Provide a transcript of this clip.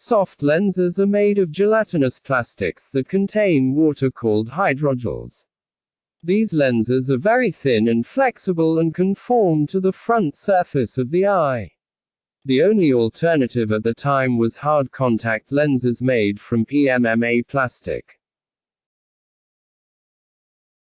Soft lenses are made of gelatinous plastics that contain water called hydrogels. These lenses are very thin and flexible and conform to the front surface of the eye. The only alternative at the time was hard contact lenses made from PMMA plastic.